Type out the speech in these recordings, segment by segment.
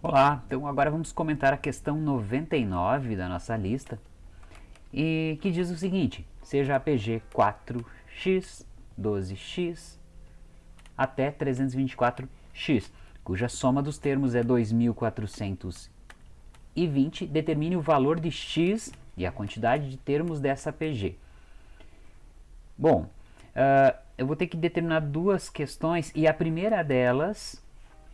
Olá, então agora vamos comentar a questão 99 da nossa lista e que diz o seguinte, seja APG 4x, 12x até 324x, cuja soma dos termos é 2420, determine o valor de x e a quantidade de termos dessa APG. Bom, uh, eu vou ter que determinar duas questões e a primeira delas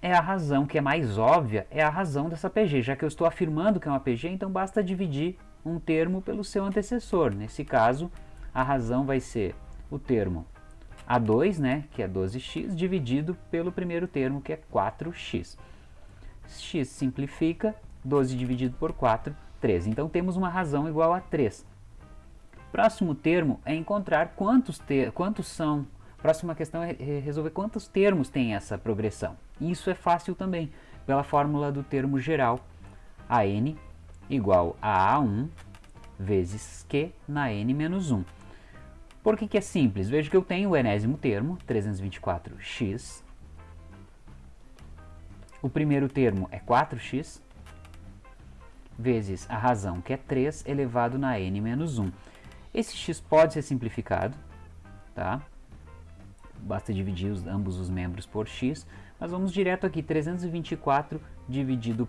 é a razão que é mais óbvia, é a razão dessa PG. Já que eu estou afirmando que é uma PG, então basta dividir um termo pelo seu antecessor. Nesse caso, a razão vai ser o termo A2, né, que é 12x, dividido pelo primeiro termo, que é 4x. x simplifica, 12 dividido por 4, 3. Então temos uma razão igual a 3. Próximo termo é encontrar quantos, ter, quantos são Próxima questão é resolver quantos termos tem essa progressão. Isso é fácil também, pela fórmula do termo geral, AN igual a A1 vezes Q na N menos 1. Por que, que é simples? Veja que eu tenho o enésimo termo, 324x. O primeiro termo é 4x, vezes a razão, que é 3, elevado na n menos 1. Esse x pode ser simplificado, tá? Basta dividir os, ambos os membros por x, mas vamos direto aqui, 324 dividido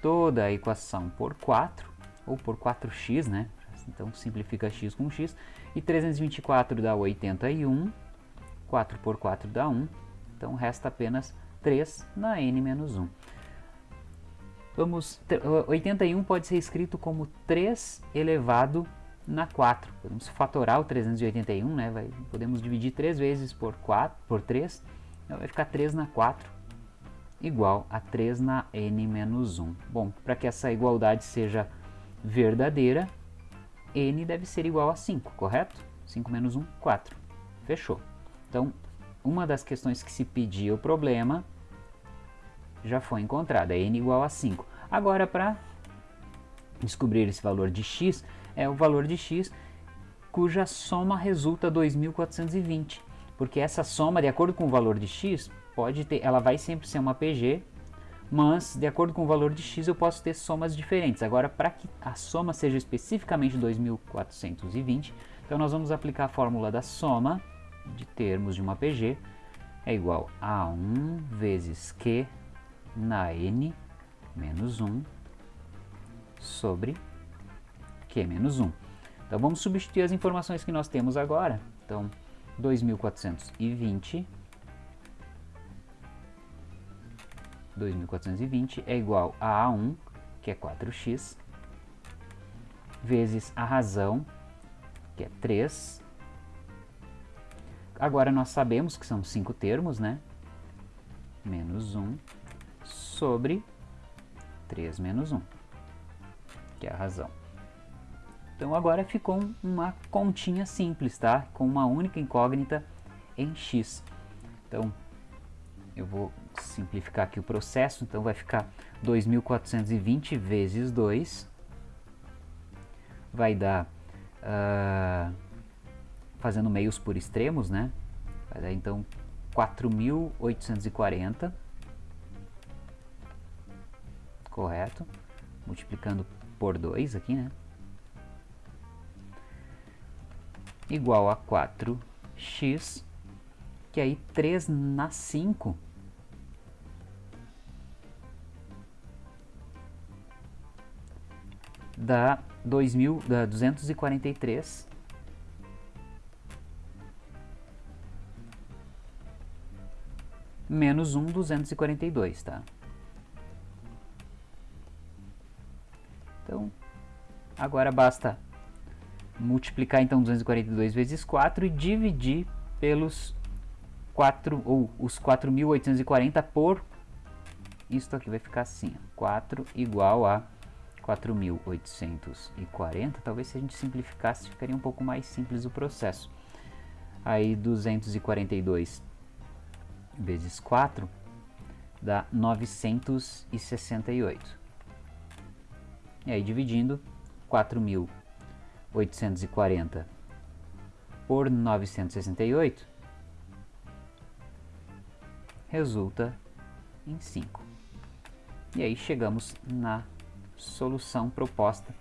toda a equação por 4, ou por 4x, né? Então simplifica x com x, e 324 dá 81, 4 por 4 dá 1, então resta apenas 3 na n menos 1. Vamos, 81 pode ser escrito como 3 elevado na 4. Podemos fatorar o 381, né? Vai, podemos dividir 3 vezes por, 4, por 3, então vai ficar 3 na 4 igual a 3 na n menos 1. Bom, para que essa igualdade seja verdadeira, n deve ser igual a 5, correto? 5 menos 1, 4. Fechou. Então, uma das questões que se pedia o problema já foi encontrada, n igual a 5. Agora, para descobrir esse valor de x, é o valor de x cuja soma resulta 2.420, porque essa soma, de acordo com o valor de x, pode ter, ela vai sempre ser uma PG, mas de acordo com o valor de x eu posso ter somas diferentes. Agora, para que a soma seja especificamente 2.420, então nós vamos aplicar a fórmula da soma de termos de uma PG, é igual a 1 vezes Q na N menos 1 sobre Q menos 1. Então vamos substituir as informações que nós temos agora. Então 2420 2420 é igual a A1, que é 4x, vezes a razão, que é 3. Agora nós sabemos que são 5 termos, né? Menos 1 sobre 3 menos 1, que é a razão. Então agora ficou uma continha simples, tá? Com uma única incógnita em x. Então eu vou simplificar aqui o processo, então vai ficar 2.420 vezes 2, vai dar, uh, fazendo meios por extremos, né? Vai dar então 4.840, correto? Multiplicando por 2 aqui, né? Igual a 4x, que aí 3 na 5 dá 2000, dá 243 menos 1, 242, tá? Então, agora basta multiplicar então 242 vezes 4 e dividir pelos 4 ou os 4.840 por isto aqui vai ficar assim, 4 igual a 4.840, talvez se a gente simplificasse ficaria um pouco mais simples o processo. Aí 242 vezes 4 dá 968. E aí dividindo 4.000 840 por 968 resulta em 5. E aí chegamos na solução proposta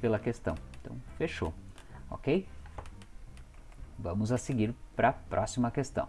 pela questão. Então, fechou, ok? Vamos a seguir para a próxima questão.